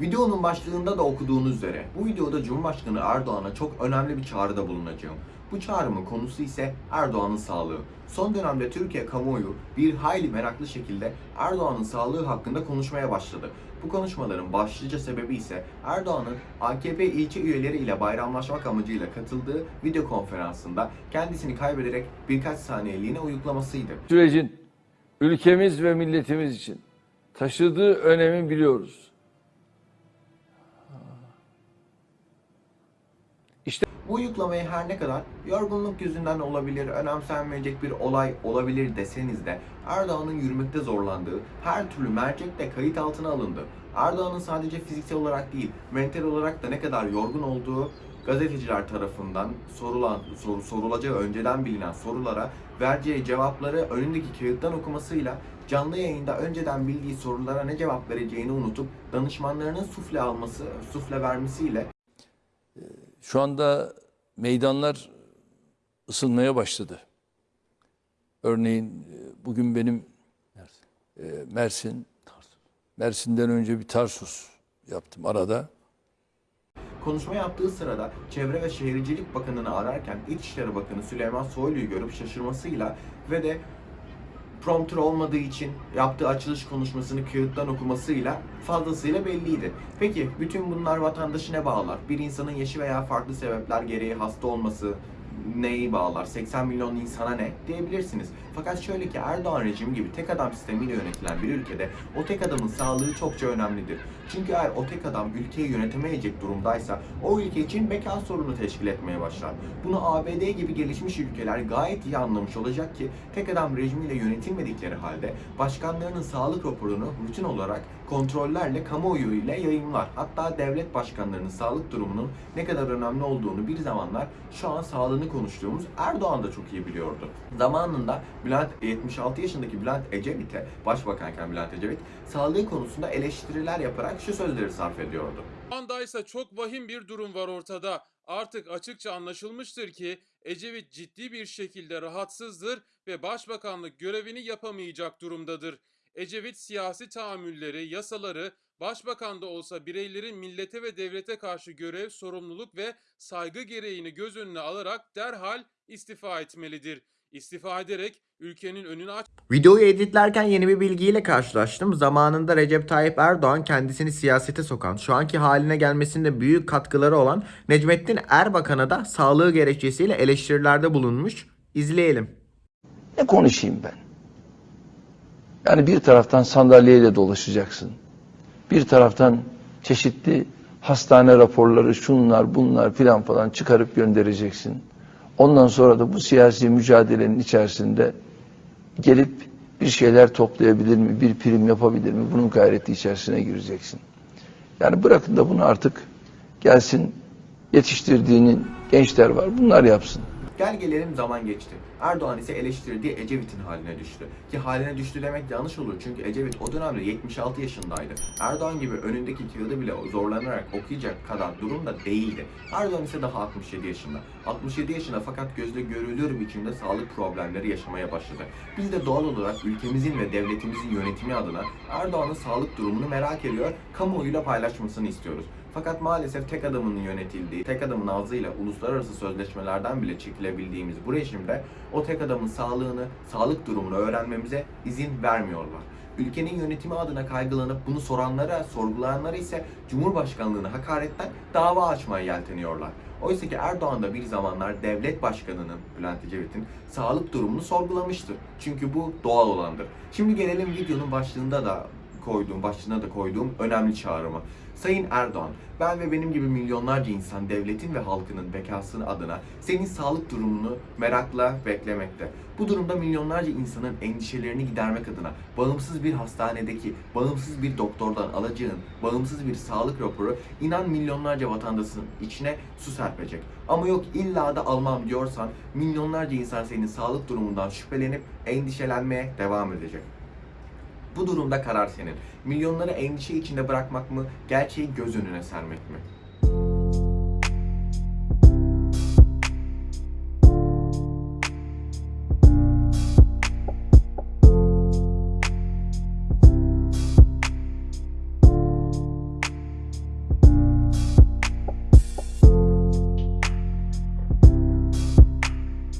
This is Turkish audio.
Videonun başlığında da okuduğunuz üzere bu videoda Cumhurbaşkanı Erdoğan'a çok önemli bir çağrıda bulunacağım. Bu çağrımın konusu ise Erdoğan'ın sağlığı. Son dönemde Türkiye kamuoyu bir hayli meraklı şekilde Erdoğan'ın sağlığı hakkında konuşmaya başladı. Bu konuşmaların başlıca sebebi ise Erdoğan'ın AKP ilçe üyeleri ile bayramlaşmak amacıyla katıldığı video konferansında kendisini kaybederek birkaç saniyeliğine uyuklamasıydı. sürecin ülkemiz ve milletimiz için taşıdığı önemi biliyoruz. Bu uyuklamayı her ne kadar yorgunluk yüzünden olabilir, önemsenmeyecek bir olay olabilir deseniz de Erdoğan'ın yürümekte zorlandığı her türlü mercekle kayıt altına alındı. Erdoğan'ın sadece fiziksel olarak değil, mental olarak da ne kadar yorgun olduğu gazeteciler tarafından sorulan, soru, sorulacağı önceden bilinen sorulara vereceği cevapları önündeki kağıttan okumasıyla canlı yayında önceden bildiği sorulara ne cevap vereceğini unutup danışmanlarının sufle alması, sufle vermesiyle Şu anda meydanlar ısınmaya başladı. Örneğin e, bugün benim e, Mersin, Mersin'den önce bir Tarsus yaptım arada. Konuşma yaptığı sırada Çevre ve Şehircilik Bakanı'nı ararken İçişleri Bakanı Süleyman Soylu'yu görüp şaşırmasıyla ve de prompter olmadığı için yaptığı açılış konuşmasını kağıttan okumasıyla fazlasıyla belliydi. Peki bütün bunlar vatandaşı ne bağlar? Bir insanın yaşı veya farklı sebepler gereği hasta olması neyi bağlar? 80 milyon insana ne diyebilirsiniz. Fakat şöyle ki Erdoğan rejimi gibi tek adam sistemiyle yönetilen bir ülkede o tek adamın sağlığı çokça önemlidir. Çünkü eğer o tek adam ülkeyi yönetemeyecek durumdaysa o ülke için beka sorunu teşkil etmeye başlar. Bunu ABD gibi gelişmiş ülkeler gayet iyi anlamış olacak ki tek adam rejimiyle yönetilmedikleri halde başkanlarının sağlık raporunu rutin olarak kontrollerle kamuoyu ile yayınlar. Hatta devlet başkanlarının sağlık durumunun ne kadar önemli olduğunu bir zamanlar şu an sağlığını konuştuğumuz Erdoğan da çok iyi biliyordu. Zamanında Bülent 76 yaşındaki Bülent Ecevit'e başbakanken Bülent Ecevit sağlığı konusunda eleştiriler yaparak şu sözleri sarf ediyordu. Şu andaysa çok vahim bir durum var ortada. Artık açıkça anlaşılmıştır ki Ecevit ciddi bir şekilde rahatsızdır ve başbakanlık görevini yapamayacak durumdadır. Ecevit siyasi tahammülleri, yasaları, başbakan da olsa bireylerin millete ve devlete karşı görev, sorumluluk ve saygı gereğini göz önüne alarak derhal istifa etmelidir. İstifa ederek ülkenin önünü aç Videoyu editlerken yeni bir bilgiyle karşılaştım. Zamanında Recep Tayyip Erdoğan kendisini siyasete sokan, şu anki haline gelmesinde büyük katkıları olan Necmettin Erbakan'a da sağlığı gerekçesiyle eleştirilerde bulunmuş. İzleyelim. Ne konuşayım ben? Yani bir taraftan sandalyeyle dolaşacaksın. Bir taraftan çeşitli hastane raporları, şunlar bunlar filan falan çıkarıp göndereceksin. Ondan sonra da bu siyasi mücadelenin içerisinde gelip bir şeyler toplayabilir mi, bir prim yapabilir mi? Bunun gayreti içerisine gireceksin. Yani bırakın da bunu artık gelsin yetiştirdiğinin gençler var. Bunlar yapsın. Gel gelelim zaman geçti. Erdoğan ise eleştirdiği Ecevit'in haline düştü. Ki haline düştü demek yanlış olur çünkü Ecevit o dönemde 76 yaşındaydı. Erdoğan gibi önündeki kağıdı bile zorlanarak okuyacak kadar durumda değildi. Erdoğan ise daha 67 yaşında. 67 yaşında fakat gözle görülür biçimde sağlık problemleri yaşamaya başladı. Biz de doğal olarak ülkemizin ve devletimizin yönetimi adına Erdoğan'ın sağlık durumunu merak ediyor, kamuoyuyla paylaşmasını istiyoruz. Fakat maalesef tek adamın yönetildiği, tek adamın ağzıyla uluslararası sözleşmelerden bile çekilebildiğimiz bu rejimde o tek adamın sağlığını, sağlık durumunu öğrenmemize izin vermiyorlar. Ülkenin yönetimi adına kaygılanıp bunu soranlara, sorgulayanlara ise Cumhurbaşkanlığına hakaretten dava açmaya yelteniyorlar. Oysa ki Erdoğan da bir zamanlar devlet başkanının, Bülent Ecevit'in sağlık durumunu sorgulamıştır. Çünkü bu doğal olandır. Şimdi gelelim videonun başlığında da koyduğum, başlığına da koyduğum önemli çağrıma. Sayın Erdoğan, ben ve benim gibi milyonlarca insan devletin ve halkının bekasını adına senin sağlık durumunu merakla beklemekte. Bu durumda milyonlarca insanın endişelerini gidermek adına bağımsız bir hastanedeki, bağımsız bir doktordan alacağın, bağımsız bir sağlık raporu inan milyonlarca vatandaşın içine su serpecek. Ama yok illa da almam diyorsan milyonlarca insan senin sağlık durumundan şüphelenip endişelenmeye devam edecek. Bu durumda karar senin. Milyonları endişe içinde bırakmak mı, gerçeği göz önüne sermek mi?